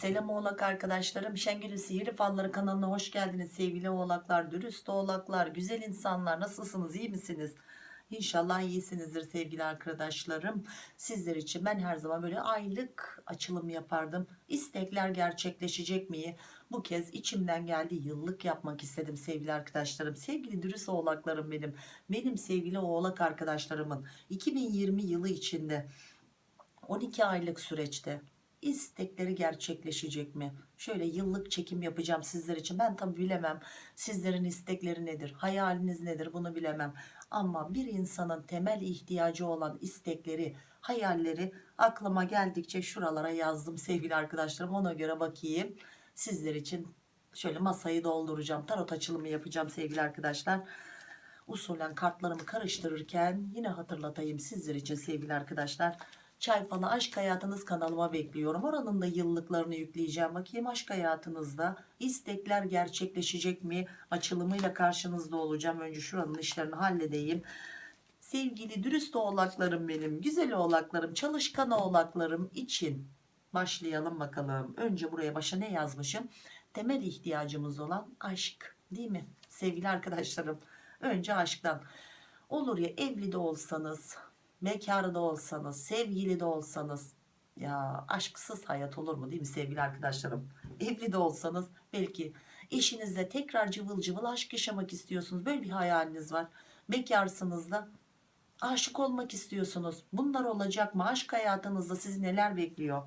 Selam oğlak arkadaşlarım. Şengül'ün Sihirli Falları kanalına hoş geldiniz sevgili oğlaklar, dürüst oğlaklar, güzel insanlar. Nasılsınız, iyi misiniz? İnşallah iyisinizdir sevgili arkadaşlarım. Sizler için ben her zaman böyle aylık açılım yapardım. İstekler gerçekleşecek mi? Bu kez içimden geldi yıllık yapmak istedim sevgili arkadaşlarım. Sevgili dürüst oğlaklarım benim. Benim sevgili oğlak arkadaşlarımın 2020 yılı içinde 12 aylık süreçte istekleri gerçekleşecek mi? Şöyle yıllık çekim yapacağım sizler için. Ben tabi bilemem sizlerin istekleri nedir, hayaliniz nedir bunu bilemem. Ama bir insanın temel ihtiyacı olan istekleri, hayalleri aklıma geldikçe şuralara yazdım sevgili arkadaşlarım. Ona göre bakayım sizler için şöyle masayı dolduracağım. Tarot açılımı yapacağım sevgili arkadaşlar. Usulen kartlarımı karıştırırken yine hatırlatayım sizler için sevgili arkadaşlar. Çay falı aşk hayatınız kanalıma bekliyorum. Oranın da yıllıklarını yükleyeceğim. Bakayım aşk hayatınızda istekler gerçekleşecek mi? Açılımıyla karşınızda olacağım. Önce şuranın işlerini halledeyim. Sevgili dürüst oğlaklarım benim, güzel oğlaklarım, çalışkan oğlaklarım için başlayalım bakalım. Önce buraya başa ne yazmışım? Temel ihtiyacımız olan aşk değil mi? Sevgili arkadaşlarım önce aşktan. Olur ya evli de olsanız, bekar da olsanız, sevgili de olsanız ya aşksız hayat olur mu değil mi sevgili arkadaşlarım? Evli de olsanız belki eşinizle tekrar cıvıl cıvıl aşk yaşamak istiyorsunuz. Böyle bir hayaliniz var. Bekarsınız da aşık olmak istiyorsunuz. Bunlar olacak mı? Aşk hayatınızda sizi neler bekliyor?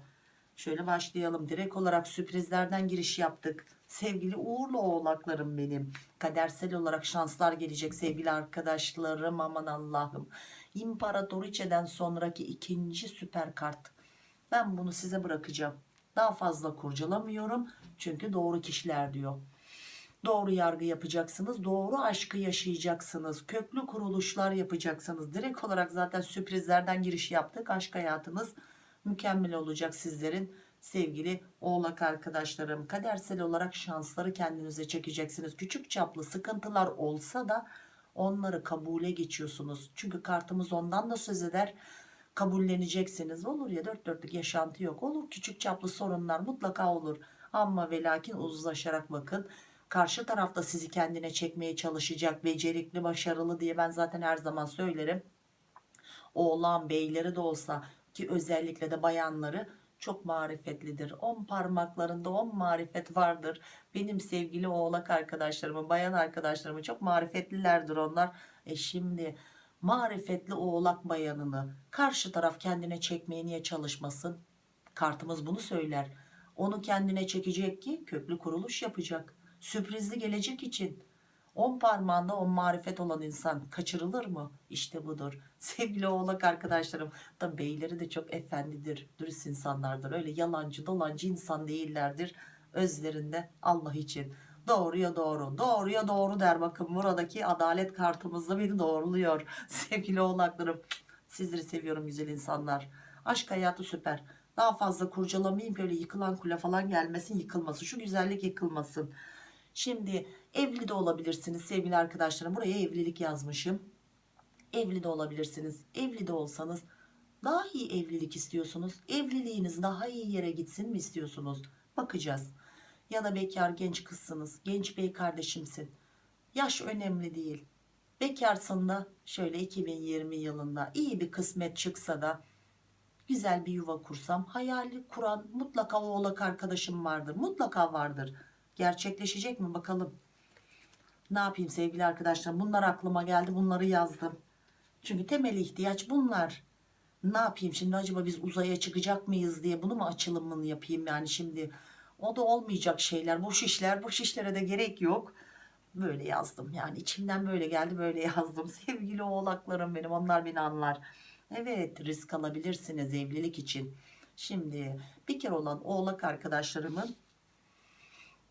Şöyle başlayalım. Direkt olarak sürprizlerden giriş yaptık. Sevgili uğurlu oğlaklarım benim. Kadersel olarak şanslar gelecek sevgili arkadaşlarım. Aman Allah'ım. İmparatoriçeden sonraki ikinci süper kart. Ben bunu size bırakacağım. Daha fazla kurcalamıyorum. Çünkü doğru kişiler diyor. Doğru yargı yapacaksınız. Doğru aşkı yaşayacaksınız. Köklü kuruluşlar yapacaksınız. Direkt olarak zaten sürprizlerden giriş yaptık. Aşk hayatınız mükemmel olacak sizlerin sevgili oğlak arkadaşlarım. Kadersel olarak şansları kendinize çekeceksiniz. Küçük çaplı sıkıntılar olsa da onları kabule geçiyorsunuz. Çünkü kartımız ondan da söz eder. Kabulleneceksiniz. Olur ya dört dörtlük yaşantı yok. Olur küçük çaplı sorunlar mutlaka olur. Ama ve lakin uzlaşarak bakın. Karşı tarafta sizi kendine çekmeye çalışacak. Becerikli, başarılı diye ben zaten her zaman söylerim. Oğlan beyleri de olsa ki özellikle de bayanları çok marifetlidir. On parmaklarında on marifet vardır. Benim sevgili oğlak arkadaşlarımın, bayan arkadaşlarımın çok marifetlilerdir onlar. E şimdi marifetli oğlak bayanını karşı taraf kendine çekmeye niye çalışmasın? Kartımız bunu söyler. Onu kendine çekecek ki köklü kuruluş yapacak. Sürprizli gelecek için. On parmağında on marifet olan insan kaçırılır mı? İşte budur. Sevgili oğlak arkadaşlarım da beyleri de çok efendidir, dürüst insanlardır. Öyle yalancı dolancı insan değillerdir. Özlerinde Allah için. Doğruya doğru, doğruya doğru der. Bakın buradaki adalet kartımızda beni doğruluyor. Sevgili oğlaklarım sizleri seviyorum güzel insanlar. Aşk hayatı süper. Daha fazla kurcalamayayım böyle yıkılan kule falan gelmesin yıkılmasın. Şu güzellik yıkılmasın. Şimdi evli de olabilirsiniz sevgili arkadaşlarım. Buraya evlilik yazmışım. Evli de olabilirsiniz. Evli de olsanız daha iyi evlilik istiyorsunuz. Evliliğiniz daha iyi yere gitsin mi istiyorsunuz? Bakacağız. Ya da bekar genç kızsınız. Genç bey kardeşimsin. Yaş önemli değil. Bekarsın da şöyle 2020 yılında iyi bir kısmet çıksa da güzel bir yuva kursam hayali kuran mutlaka oğlak arkadaşım vardır. Mutlaka vardır. Gerçekleşecek mi bakalım. Ne yapayım sevgili arkadaşlar bunlar aklıma geldi bunları yazdım. Çünkü temel ihtiyaç bunlar. Ne yapayım şimdi acaba biz uzaya çıkacak mıyız diye bunu mu açılımını yapayım yani şimdi. O da olmayacak şeyler boş işler boş işlere de gerek yok. Böyle yazdım yani içimden böyle geldi böyle yazdım. Sevgili oğlaklarım benim onlar beni anlar. Evet risk alabilirsiniz evlilik için. Şimdi bir kere olan oğlak arkadaşlarımın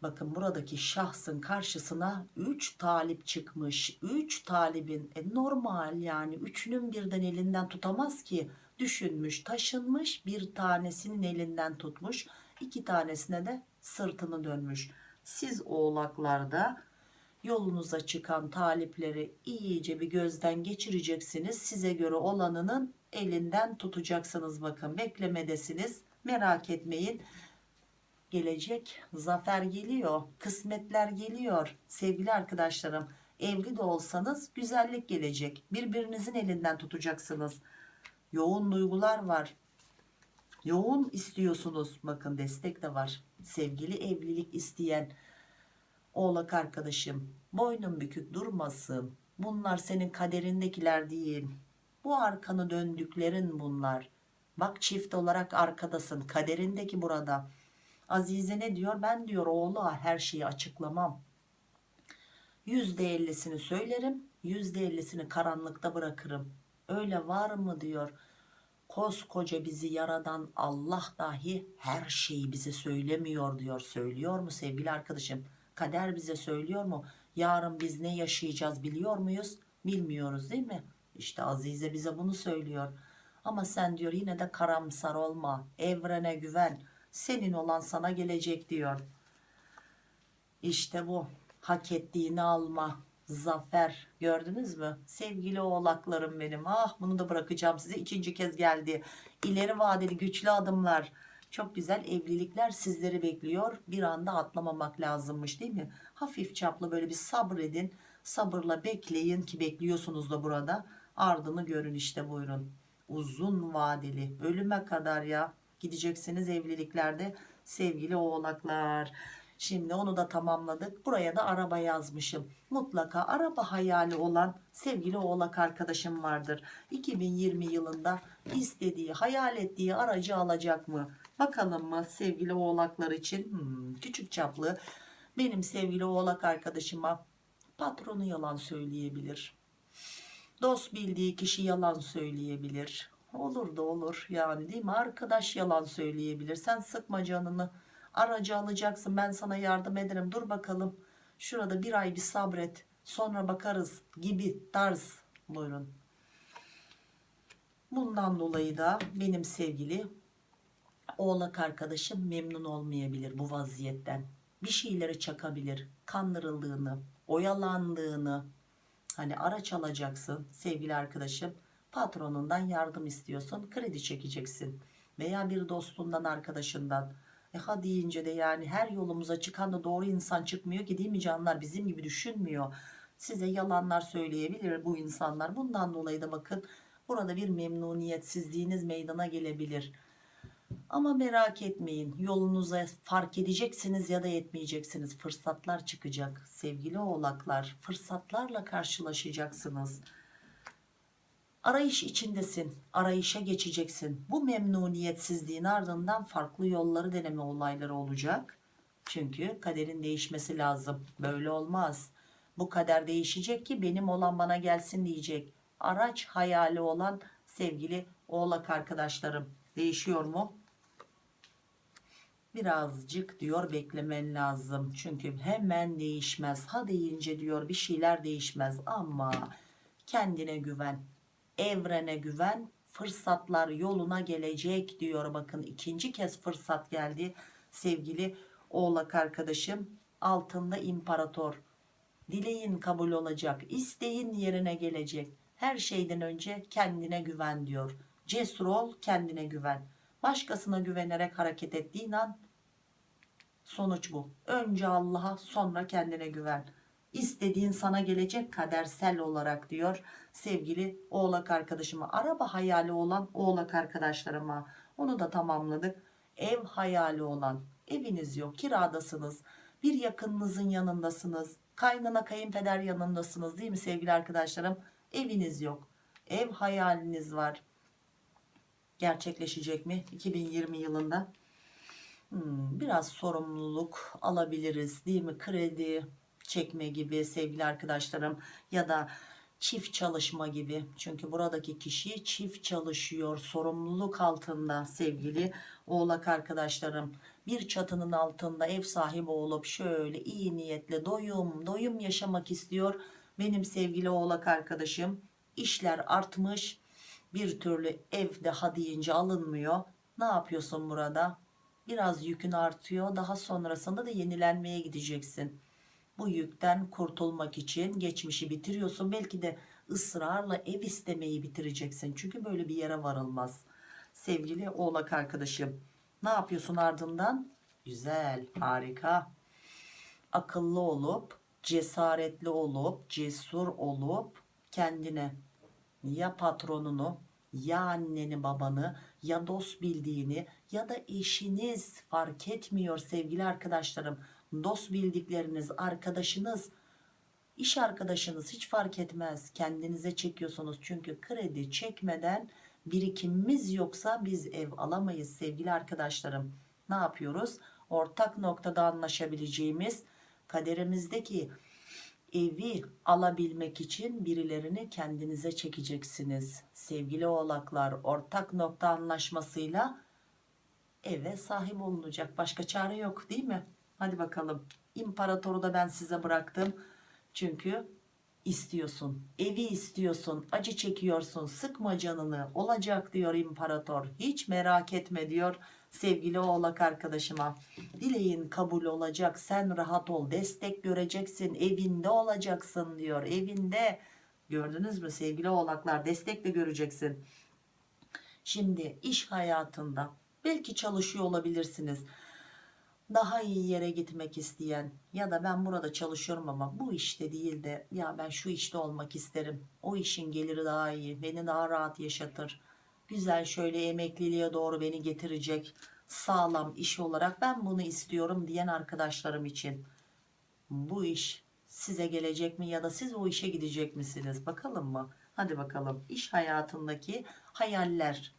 Bakın buradaki şahsın karşısına 3 talip çıkmış. 3 talibin e, normal yani üçünün birden elinden tutamaz ki. Düşünmüş, taşınmış, bir tanesinin elinden tutmuş, iki tanesine de sırtını dönmüş. Siz oğlaklarda yolunuza çıkan talipleri iyice bir gözden geçireceksiniz. Size göre olanının elinden tutacaksınız bakın beklemedesiniz. Merak etmeyin gelecek zafer geliyor kısmetler geliyor. Sevgili arkadaşlarım evli de olsanız güzellik gelecek. Birbirinizin elinden tutacaksınız. Yoğun duygular var. Yoğun istiyorsunuz. Bakın destek de var. Sevgili evlilik isteyen oğlak arkadaşım boynun bükük durmasın. Bunlar senin kaderindekiler değil. Bu arkanı döndüklerin bunlar. Bak çift olarak arkadasın kaderindeki burada Azize ne diyor? Ben diyor oğlu her şeyi açıklamam. Yüzde ellisini söylerim yüzde ellisini karanlıkta bırakırım. Öyle var mı diyor. Koskoca bizi yaradan Allah dahi her şeyi bize söylemiyor diyor. Söylüyor mu sevgili arkadaşım? Kader bize söylüyor mu? Yarın biz ne yaşayacağız biliyor muyuz? Bilmiyoruz değil mi? İşte Azize bize bunu söylüyor. Ama sen diyor yine de karamsar olma. Evrene güven senin olan sana gelecek diyor. İşte bu. Hak ettiğini alma. Zafer. Gördünüz mü? Sevgili oğlaklarım benim. Ah bunu da bırakacağım size. İkinci kez geldi. İleri vadeli güçlü adımlar. Çok güzel evlilikler sizleri bekliyor. Bir anda atlamamak lazımmış değil mi? Hafif çaplı böyle bir sabredin. Sabırla bekleyin ki bekliyorsunuz da burada. Ardını görün işte buyurun. Uzun vadeli. Ölüme kadar ya gideceksiniz evliliklerde sevgili oğlaklar Şimdi onu da tamamladık. Buraya da araba yazmışım. Mutlaka araba hayali olan sevgili oğlak arkadaşım vardır. 2020 yılında istediği, hayal ettiği aracı alacak mı? Bakalım mı sevgili oğlaklar için? Hmm, küçük çaplı benim sevgili oğlak arkadaşıma patronu yalan söyleyebilir. Dost bildiği kişi yalan söyleyebilir. Olur da olur yani değil mi? Arkadaş yalan söyleyebilir. Sen sıkma canını. Aracı alacaksın. Ben sana yardım ederim. Dur bakalım. Şurada bir ay bir sabret. Sonra bakarız gibi tarz. Buyurun. Bundan dolayı da benim sevgili oğlak arkadaşım memnun olmayabilir bu vaziyetten. Bir şeyleri çakabilir. Kandırıldığını oyalandığını. Hani araç alacaksın sevgili arkadaşım patronundan yardım istiyorsun kredi çekeceksin veya bir dostundan arkadaşından e ha deyince de yani her yolumuza çıkan da doğru insan çıkmıyor ki değil mi canlar bizim gibi düşünmüyor. Size yalanlar söyleyebilir bu insanlar. Bundan dolayı da bakın burada bir memnuniyetsizliğiniz meydana gelebilir. Ama merak etmeyin yolunuza fark edeceksiniz ya da etmeyeceksiniz. Fırsatlar çıkacak sevgili oğlaklar. Fırsatlarla karşılaşacaksınız arayış içindesin arayışa geçeceksin. Bu memnuniyetsizliğin ardından farklı yolları deneme olayları olacak. Çünkü kaderin değişmesi lazım. Böyle olmaz. Bu kader değişecek ki benim olan bana gelsin diyecek. Araç hayali olan sevgili oğlak arkadaşlarım. Değişiyor mu? Birazcık diyor beklemen lazım. Çünkü hemen değişmez. Ha deyince diyor bir şeyler değişmez. Ama kendine güven evrene güven fırsatlar yoluna gelecek diyor. Bakın ikinci kez fırsat geldi sevgili oğlak arkadaşım. Altında imparator. Dileğin kabul olacak isteğin yerine gelecek. Her şeyden önce kendine güven diyor. Cesur ol kendine güven. Başkasına güvenerek hareket ettiğin an sonuç bu. Önce Allah'a sonra kendine güven istediğin sana gelecek kadersel olarak diyor sevgili oğlak arkadaşıma araba hayali olan oğlak arkadaşlarıma. Onu da tamamladık. Ev hayali olan eviniz yok kiradasınız bir yakınınızın yanındasınız kaynana kayınpeder yanındasınız değil mi sevgili arkadaşlarım? Eviniz yok ev hayaliniz var. Gerçekleşecek mi 2020 yılında? Hmm, biraz sorumluluk alabiliriz değil mi? Kredi çekme gibi sevgili arkadaşlarım ya da çift çalışma gibi. Çünkü buradaki kişi çift çalışıyor sorumluluk altında sevgili oğlak arkadaşlarım. Bir çatının altında ev sahibi olup şöyle iyi niyetle doyum doyum yaşamak istiyor benim sevgili oğlak arkadaşım. İşler artmış bir türlü ev daha deyince alınmıyor. Ne yapıyorsun burada? Biraz yükün artıyor daha sonrasında da yenilenmeye gideceksin bu yükten kurtulmak için geçmişi bitiriyorsun belki de ısrarla ev istemeyi bitireceksin çünkü böyle bir yere varılmaz sevgili oğlak arkadaşım ne yapıyorsun ardından Güzel, harika. Akıllı olup, cesaretli olup, cesur olup kendine ya patronunu ya anneni babanı ya dost bildiğini ya da eşiniz fark etmiyor sevgili arkadaşlarım. Dost bildikleriniz, arkadaşınız, iş arkadaşınız hiç fark etmez. Kendinize çekiyorsunuz çünkü kredi çekmeden birikimimiz yoksa biz ev alamayız sevgili arkadaşlarım. Ne yapıyoruz? Ortak noktada anlaşabileceğimiz kaderimizdeki evi alabilmek için birilerini kendinize çekeceksiniz. Sevgili oğlaklar ortak nokta anlaşmasıyla eve sahip olunacak. Başka çare yok değil mi? Hadi bakalım. İmparatoru da ben size bıraktım. Çünkü istiyorsun. Evi istiyorsun. Acı çekiyorsun. Sıkma canını. Olacak diyor imparator. Hiç merak etme diyor sevgili oğlak arkadaşıma. Dileğin kabul olacak. Sen rahat ol. Destek göreceksin. Evinde olacaksın diyor. Evinde. Gördünüz mü sevgili oğlaklar? Destek de göreceksin. Şimdi iş hayatında belki çalışıyor olabilirsiniz daha iyi yere gitmek isteyen ya da ben burada çalışıyorum ama bu işte değil de ya ben şu işte olmak isterim. O işin geliri daha iyi, beni daha rahat yaşatır. Güzel şöyle emekliliğe doğru beni getirecek sağlam iş olarak ben bunu istiyorum diyen arkadaşlarım için. Bu iş size gelecek mi ya da siz o işe gidecek misiniz? Bakalım mı? Hadi bakalım. İş hayatındaki hayaller,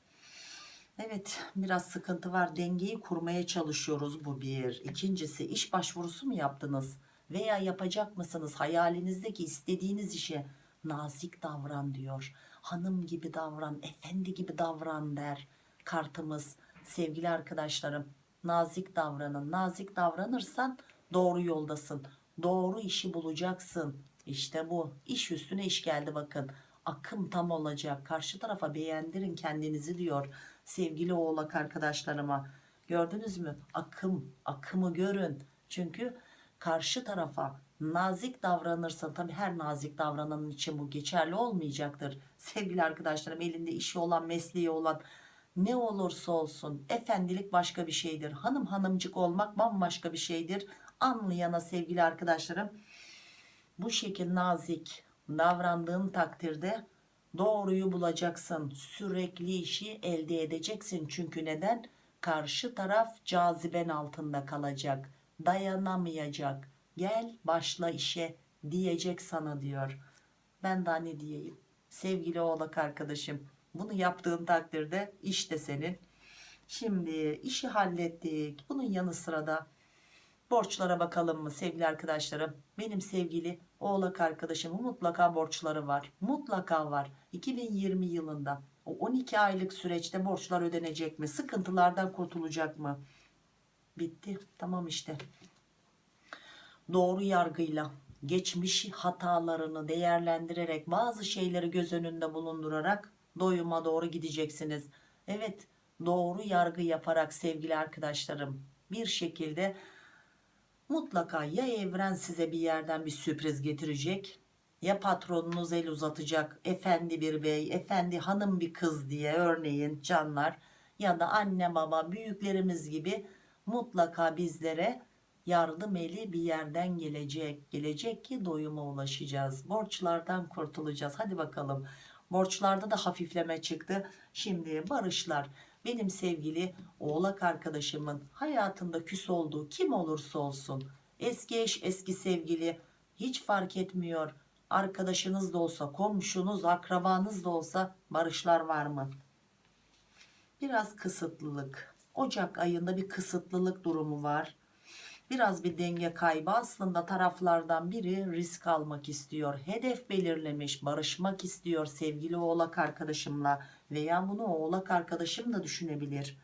Evet biraz sıkıntı var. Dengeyi kurmaya çalışıyoruz bu bir. İkincisi iş başvurusu mu yaptınız? Veya yapacak mısınız? Hayalinizdeki istediğiniz işe nazik davran diyor. Hanım gibi davran efendi gibi davran der kartımız. Sevgili arkadaşlarım nazik davranın. Nazik davranırsan doğru yoldasın. Doğru işi bulacaksın. İşte bu. İş üstüne iş geldi bakın. Akım tam olacak. Karşı tarafa beğendirin kendinizi diyor sevgili oğlak arkadaşlarıma. Gördünüz mü? Akım akımı görün. Çünkü karşı tarafa nazik davranırsa tabi her nazik davrananın için bu geçerli olmayacaktır. Sevgili arkadaşlarım elinde işi olan mesleği olan ne olursa olsun efendilik başka bir şeydir. Hanım hanımcık olmak bambaşka bir şeydir. Anlayana sevgili arkadaşlarım bu şekil nazik davrandığın takdirde doğruyu bulacaksın. Sürekli işi elde edeceksin. Çünkü neden? Karşı taraf caziben altında kalacak. Dayanamayacak. Gel başla işe diyecek sana diyor. Ben daha ne diyeyim? Sevgili oğlak arkadaşım bunu yaptığın takdirde iş de senin. Şimdi işi hallettik. Bunun yanı sıra da borçlara bakalım mı sevgili arkadaşlarım? Benim sevgili oğlak arkadaşımın mutlaka borçları var. Mutlaka var. 2020 yılında. O 12 aylık süreçte borçlar ödenecek mi? Sıkıntılardan kurtulacak mı? Bitti. Tamam işte. Doğru yargıyla geçmiş hatalarını değerlendirerek bazı şeyleri göz önünde bulundurarak doyuma doğru gideceksiniz. Evet doğru yargı yaparak sevgili arkadaşlarım bir şekilde mutlaka ya evren size bir yerden bir sürpriz getirecek ya patronunuz el uzatacak efendi bir bey efendi hanım bir kız diye örneğin canlar ya da anne baba büyüklerimiz gibi mutlaka bizlere yardım eli bir yerden gelecek gelecek ki doyuma ulaşacağız. Borçlardan kurtulacağız. Hadi bakalım. Borçlarda da hafifleme çıktı. Şimdi barışlar benim sevgili oğlak arkadaşımın hayatında küs olduğu kim olursa olsun eski eş eski sevgili hiç fark etmiyor. Arkadaşınız da olsa komşunuz akrabanız da olsa barışlar var mı? Biraz kısıtlılık. Ocak ayında bir kısıtlılık durumu var biraz bir denge kaybı. Aslında taraflardan biri risk almak istiyor hedef belirlemiş barışmak istiyor sevgili oğlak arkadaşımla veya bunu oğlak arkadaşım da düşünebilir.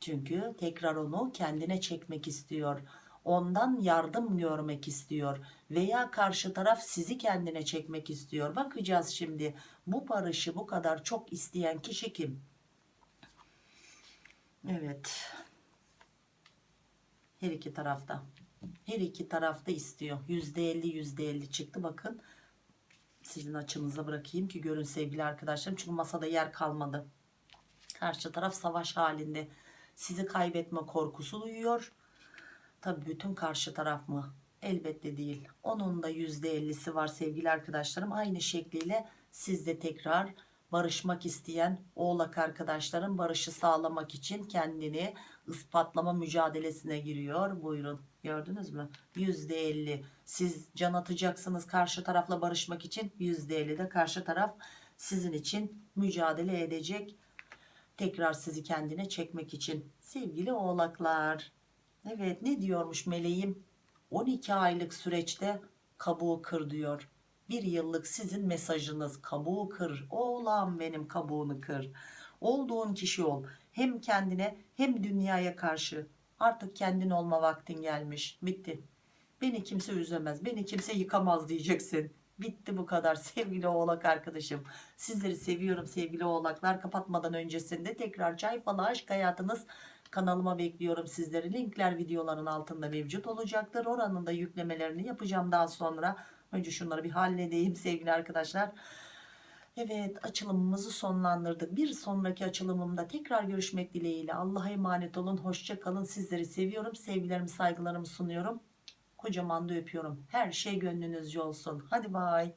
Çünkü tekrar onu kendine çekmek istiyor ondan yardım görmek istiyor veya karşı taraf sizi kendine çekmek istiyor. Bakacağız şimdi bu barışı bu kadar çok isteyen kişi kim? Evet her iki tarafta. Her iki tarafta istiyor. %50 %50 çıktı. Bakın sizin açınıza bırakayım ki görün sevgili arkadaşlarım. Çünkü masada yer kalmadı. Karşı taraf savaş halinde. Sizi kaybetme korkusu duyuyor. Tabii bütün karşı taraf mı? Elbette değil. Onun da %50'si var sevgili arkadaşlarım. Aynı şekliyle siz de tekrar barışmak isteyen oğlak arkadaşlarım barışı sağlamak için kendini ispatlama mücadelesine giriyor. Buyurun gördünüz mü? %50 siz can atacaksınız karşı tarafla barışmak için %50 de karşı taraf sizin için mücadele edecek. Tekrar sizi kendine çekmek için sevgili oğlaklar. Evet ne diyormuş meleğim? 12 aylık süreçte kabuğu kır diyor. Bir yıllık sizin mesajınız kabuğu kır. Oğlan benim kabuğunu kır. Olduğun kişi ol. Hem kendine hem dünyaya karşı. Artık kendin olma vaktin gelmiş. Bitti. Beni kimse üzemez. Beni kimse yıkamaz diyeceksin. Bitti bu kadar sevgili oğlak arkadaşım. Sizleri seviyorum sevgili oğlaklar. Kapatmadan öncesinde tekrar çay falı aşk hayatınız kanalıma bekliyorum sizleri. Linkler videoların altında mevcut olacaktır. Oranın da yüklemelerini yapacağım daha sonra. Önce şunları bir halledeyim sevgili arkadaşlar. Evet açılımımızı sonlandırdık. Bir sonraki açılımımda tekrar görüşmek dileğiyle. Allah'a emanet olun. Hoşça kalın. Sizleri seviyorum. Sevgilerimi saygılarımı sunuyorum. Kocaman da öpüyorum. Her şey gönlünüzce olsun. Hadi bay.